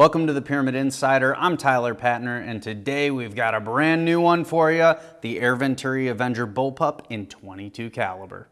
Welcome to the Pyramyd Insider. I'm Tyler Patner, and today we've got a brand new one for you, the Air Venturi Avenger Bullpup in 22 caliber.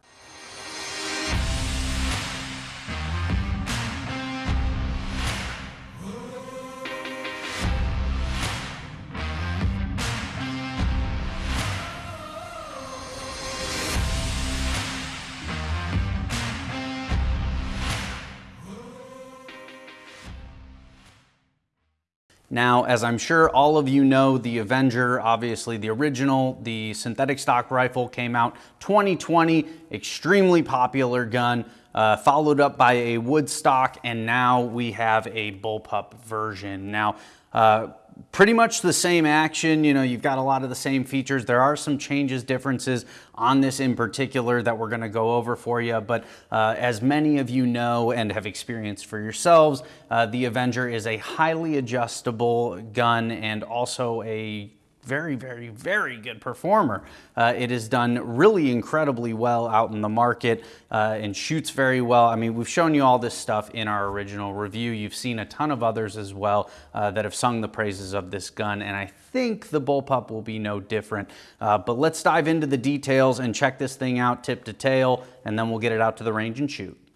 Now, as I'm sure all of you know, the Avenger, obviously the original, the synthetic stock rifle came out 2020, extremely popular gun, uh, followed up by a wood stock, and now we have a bullpup version. Now, uh, pretty much the same action. You know, you've got a lot of the same features. There are some changes, differences on this in particular that we're gonna go over for you. But uh, as many of you know and have experienced for yourselves, uh, the Avenger is a highly adjustable gun and also a very, very, very good performer. Uh, it has done really incredibly well out in the market uh, and shoots very well. I mean, we've shown you all this stuff in our original review. You've seen a ton of others as well uh, that have sung the praises of this gun, and I think the bullpup will be no different. Uh, but let's dive into the details and check this thing out tip to tail, and then we'll get it out to the range and shoot.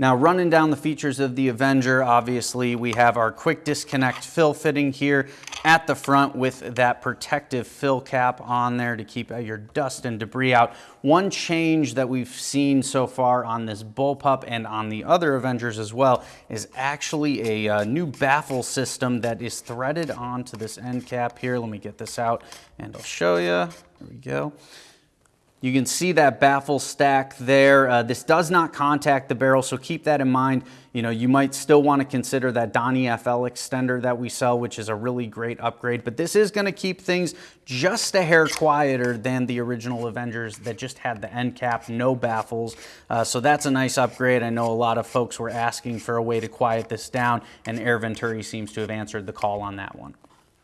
Now running down the features of the Avenger, obviously we have our quick disconnect fill fitting here at the front with that protective fill cap on there to keep your dust and debris out. One change that we've seen so far on this bullpup and on the other Avengers as well is actually a uh, new baffle system that is threaded onto this end cap here. Let me get this out and I'll show you. There we go. You can see that baffle stack there. Uh, this does not contact the barrel, so keep that in mind. You know, you might still want to consider that Donny FL extender that we sell, which is a really great upgrade, but this is going to keep things just a hair quieter than the original Avengers that just had the end cap, no baffles. Uh, so that's a nice upgrade. I know a lot of folks were asking for a way to quiet this down, and Air Venturi seems to have answered the call on that one.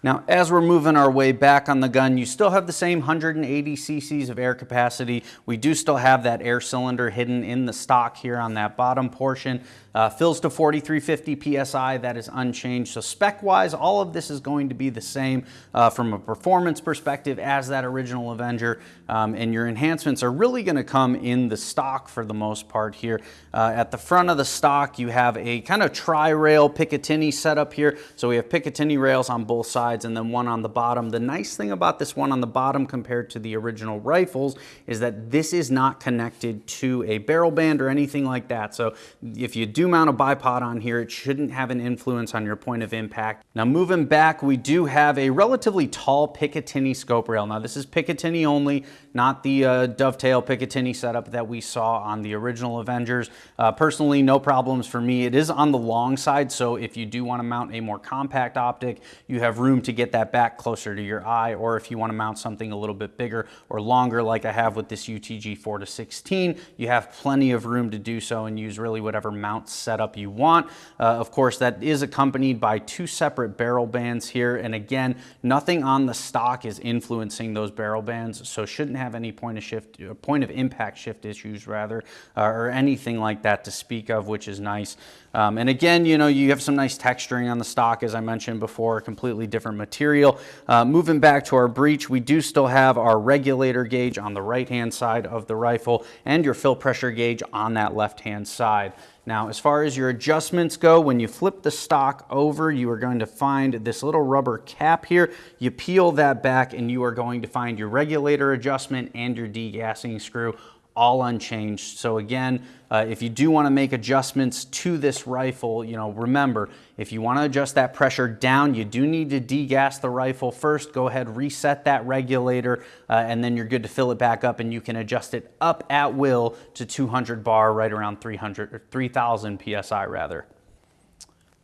Now, as we're moving our way back on the gun, you still have the same 180 cc's of air capacity. We do still have that air cylinder hidden in the stock here on that bottom portion. Uh, fills to 4350 PSI, that is unchanged. So spec-wise, all of this is going to be the same uh, from a performance perspective as that original Avenger. Um, and your enhancements are really gonna come in the stock for the most part here. Uh, at the front of the stock, you have a kind of tri-rail Picatinny setup here. So we have Picatinny rails on both sides and then one on the bottom. The nice thing about this one on the bottom compared to the original rifles is that this is not connected to a barrel band or anything like that. So if you do mount a bipod on here, it shouldn't have an influence on your point of impact. Now moving back, we do have a relatively tall Picatinny scope rail. Now this is Picatinny only, not the uh, dovetail Picatinny setup that we saw on the original Avengers. Uh, personally, no problems for me. It is on the long side, so if you do want to mount a more compact optic, you have room to get that back closer to your eye, or if you want to mount something a little bit bigger or longer like I have with this UTG 4 to 16, you have plenty of room to do so and use really whatever mount setup you want. Uh, of course, that is accompanied by two separate barrel bands here, and again, nothing on the stock is influencing those barrel bands, so shouldn't have any point of shift, uh, point of impact shift issues rather, uh, or anything like that to speak of, which is nice. Um, and again, you know, you have some nice texturing on the stock, as I mentioned before, completely different material. Uh, moving back to our breech, we do still have our regulator gauge on the right-hand side of the rifle and your fill pressure gauge on that left-hand side. Now, as far as your adjustments go, when you flip the stock over, you are going to find this little rubber cap here. You peel that back and you are going to find your regulator adjustment and your degassing screw all unchanged. So again, uh, if you do want to make adjustments to this rifle, you know, remember, if you want to adjust that pressure down, you do need to degas the rifle first. Go ahead, reset that regulator, uh, and then you're good to fill it back up and you can adjust it up at will to 200 bar, right around 300 or 3000 PSI rather.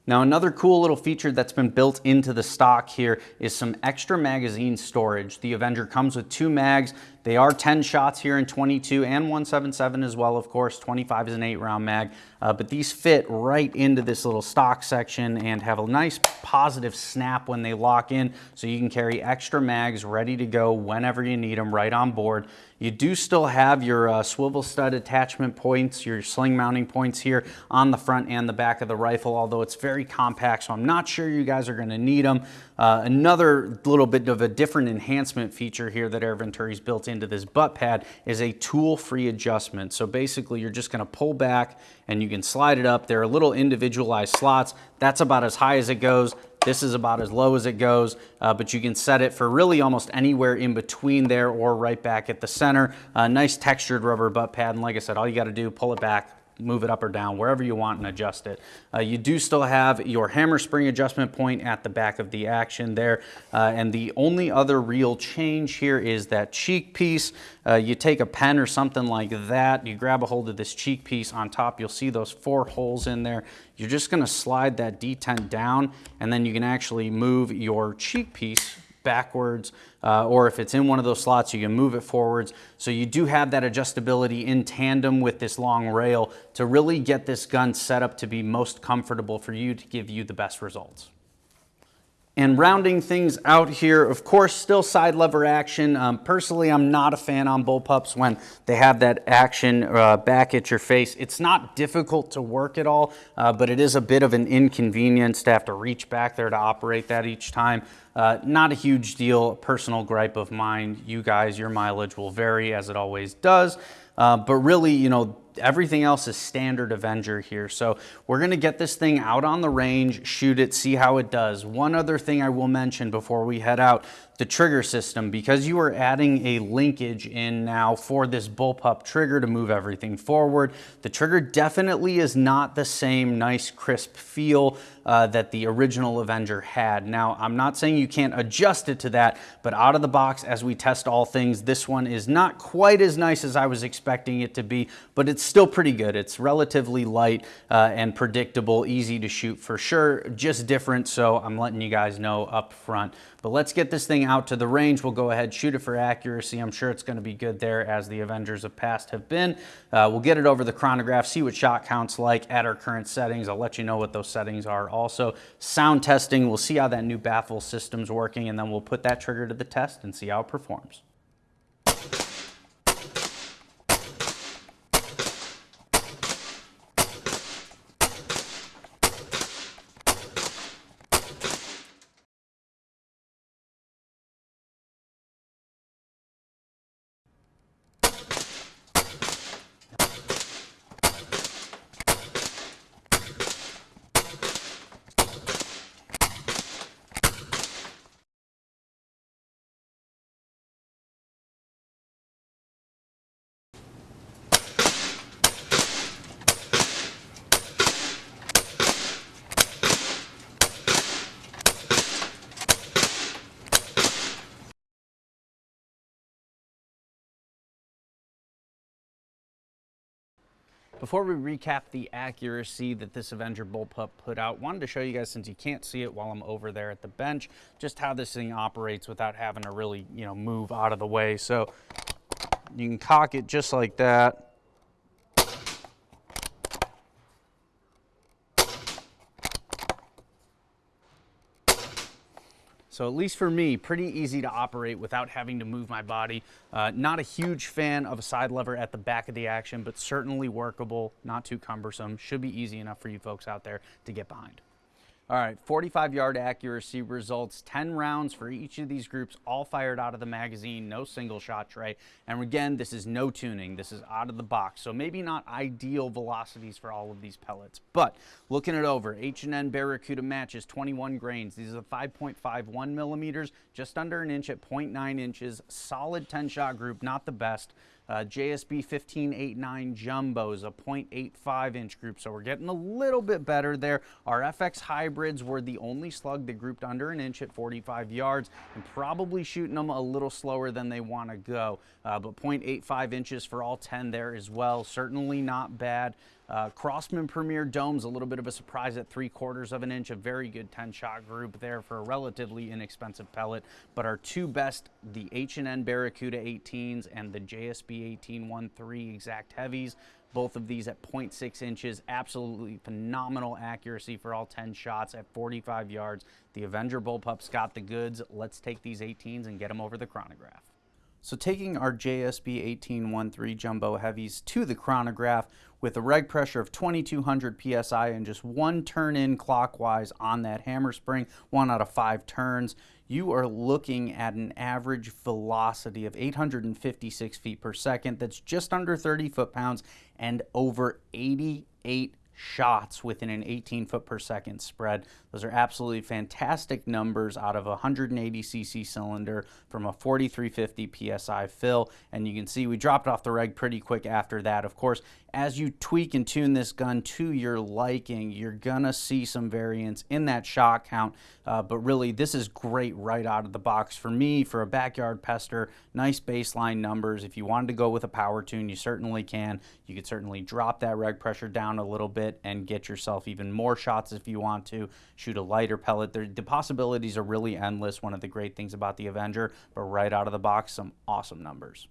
Now another cool little feature that's been built into the stock here is some extra magazine storage. The Avenger comes with two mags. They are 10 shots here in 22 and 177 as well, of course. 25 is an eight round mag, uh, but these fit right into this little stock section and have a nice positive snap when they lock in. So you can carry extra mags ready to go whenever you need them right on board. You do still have your uh, swivel stud attachment points, your sling mounting points here on the front and the back of the rifle, although it's very compact, so I'm not sure you guys are gonna need them. Uh, another little bit of a different enhancement feature here that Air Venturi's built into this butt pad is a tool-free adjustment. So basically you're just gonna pull back and you can slide it up. There are little individualized slots. That's about as high as it goes. This is about as low as it goes, uh, but you can set it for really almost anywhere in between there or right back at the center. Uh, nice textured rubber butt pad, and like I said, all you gotta do, pull it back, move it up or down, wherever you want and adjust it. Uh, you do still have your hammer spring adjustment point at the back of the action there. Uh, and the only other real change here is that cheek piece. Uh, you take a pen or something like that, you grab a hold of this cheek piece on top, you'll see those four holes in there. You're just gonna slide that detent down and then you can actually move your cheek piece backwards, uh, or if it's in one of those slots, you can move it forwards. So you do have that adjustability in tandem with this long rail to really get this gun set up to be most comfortable for you to give you the best results. And rounding things out here, of course, still side lever action. Um, personally, I'm not a fan on bullpups when they have that action uh, back at your face. It's not difficult to work at all, uh, but it is a bit of an inconvenience to have to reach back there to operate that each time. Uh, not a huge deal, personal gripe of mine. You guys, your mileage will vary as it always does. Uh, but really, you know, everything else is standard Avenger here. So we're gonna get this thing out on the range, shoot it, see how it does. One other thing I will mention before we head out, the trigger system, because you are adding a linkage in now for this bullpup trigger to move everything forward, the trigger definitely is not the same nice crisp feel uh, that the original Avenger had. Now, I'm not saying you can't adjust it to that, but out of the box, as we test all things, this one is not quite as nice as I was expecting it to be, but it's still pretty good. It's relatively light uh, and predictable, easy to shoot for sure, just different, so I'm letting you guys know up front. But let's get this thing out to the range. We'll go ahead, shoot it for accuracy. I'm sure it's gonna be good there as the Avengers of past have been. Uh, we'll get it over the chronograph, see what shot counts like at our current settings. I'll let you know what those settings are also. Sound testing, we'll see how that new baffle system's working and then we'll put that trigger to the test and see how it performs. Before we recap the accuracy that this Avenger bullpup put out, wanted to show you guys, since you can't see it while I'm over there at the bench, just how this thing operates without having to really, you know, move out of the way. So you can cock it just like that. So at least for me, pretty easy to operate without having to move my body. Uh, not a huge fan of a side lever at the back of the action, but certainly workable, not too cumbersome. Should be easy enough for you folks out there to get behind. All right, 45 yard accuracy results, 10 rounds for each of these groups, all fired out of the magazine, no single shot tray. And again, this is no tuning, this is out of the box. So maybe not ideal velocities for all of these pellets, but looking it over, H&N Baracuda matches 21 grains. These are 5.51 millimeters, just under an inch at 0.9 inches, solid 10 shot group, not the best. Uh, JSB 1589 Jumbos, a 0.85 inch group, so we're getting a little bit better there. Our FX hybrids were the only slug that grouped under an inch at 45 yards and probably shooting them a little slower than they want to go. Uh, but 0.85 inches for all 10 there as well, certainly not bad. Uh, Crosman Premier Dome's a little bit of a surprise at three quarters of an inch, a very good 10 shot group there for a relatively inexpensive pellet. But our two best, the H&N Baracuda 18s and the JSB 1813 exact heavies, both of these at 0.6 inches, absolutely phenomenal accuracy for all 10 shots at 45 yards. The Avenger Bullpup's got the goods. Let's take these 18s and get them over the chronograph. So taking our JSB 1813 Jumbo Heavies to the chronograph, with a reg pressure of 2200 psi and just one turn in clockwise on that hammer spring, one out of five turns, you are looking at an average velocity of 856 feet per second. That's just under 30 foot-pounds and over 88 shots within an 18 foot per second spread. Those are absolutely fantastic numbers out of a 180 cc cylinder from a 4350 psi fill. And you can see we dropped off the reg pretty quick after that. Of course, as you tweak and tune this gun to your liking, you're gonna see some variance in that shot count. Uh, but really, this is great right out of the box for me, for a backyard pester. Nice baseline numbers. If you wanted to go with a power tune, you certainly can. You could certainly drop that reg pressure down a little bit and get yourself even more shots if you want to. Shoot a lighter pellet. the possibilities are really endless. One of the great things about the Avenger, but right out of the box, some awesome numbers.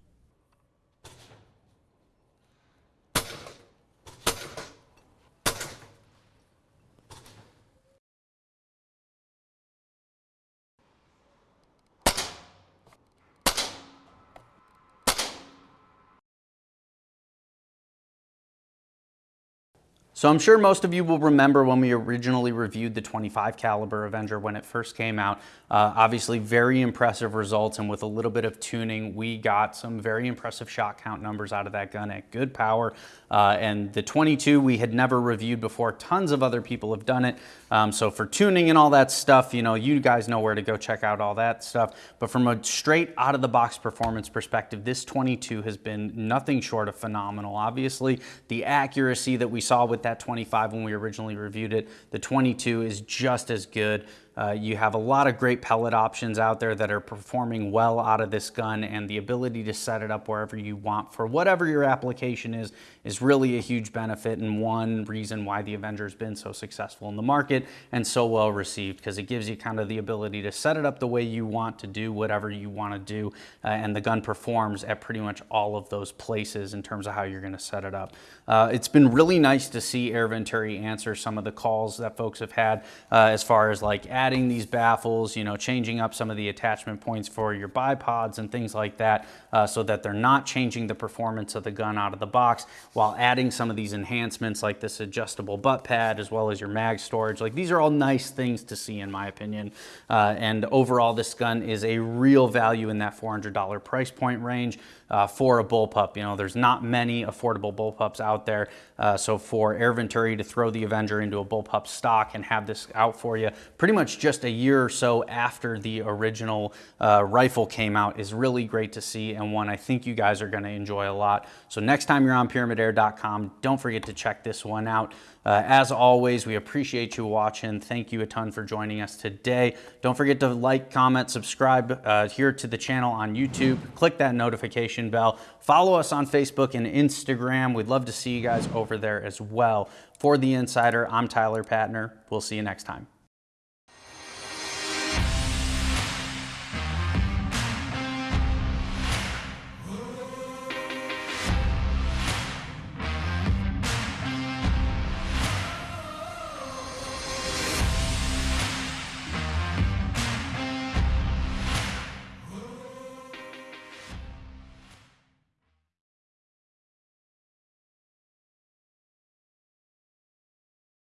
So I'm sure most of you will remember when we originally reviewed the 25 caliber Avenger when it first came out. Uh, obviously very impressive results and with a little bit of tuning, we got some very impressive shot count numbers out of that gun at good power. Uh, and the 22 we had never reviewed before. Tons of other people have done it. Um, so for tuning and all that stuff, you know, you guys know where to go check out all that stuff. But from a straight out of the box performance perspective, this 22 has been nothing short of phenomenal. Obviously, the accuracy that we saw with that that 25 when we originally reviewed it. The 22 is just as good. Uh, you have a lot of great pellet options out there that are performing well out of this gun and the ability to set it up wherever you want for whatever your application is, is really a huge benefit and one reason why the Avenger has been so successful in the market and so well received because it gives you kind of the ability to set it up the way you want to do whatever you want to do uh, and the gun performs at pretty much all of those places in terms of how you're going to set it up. Uh, it's been really nice to see Air Venturi answer some of the calls that folks have had uh, as far as like adding these baffles, you know, changing up some of the attachment points for your bipods and things like that uh, so that they're not changing the performance of the gun out of the box while adding some of these enhancements like this adjustable butt pad as well as your mag storage. Like these are all nice things to see in my opinion. Uh, and overall this gun is a real value in that $400 price point range uh, for a bullpup. You know, there's not many affordable bullpups out there. Uh, so for Air Venturi to throw the Avenger into a bullpup stock and have this out for you pretty much just a year or so after the original uh, rifle came out is really great to see and one I think you guys are going to enjoy a lot. So next time you're on pyramydair.com, don't forget to check this one out. Uh, as always, we appreciate you watching. Thank you a ton for joining us today. Don't forget to like, comment, subscribe uh, here to the channel on YouTube. Click that notification bell. Follow us on Facebook and Instagram. We'd love to see you guys over there as well. For The Insider, I'm Tyler Patner. We'll see you next time.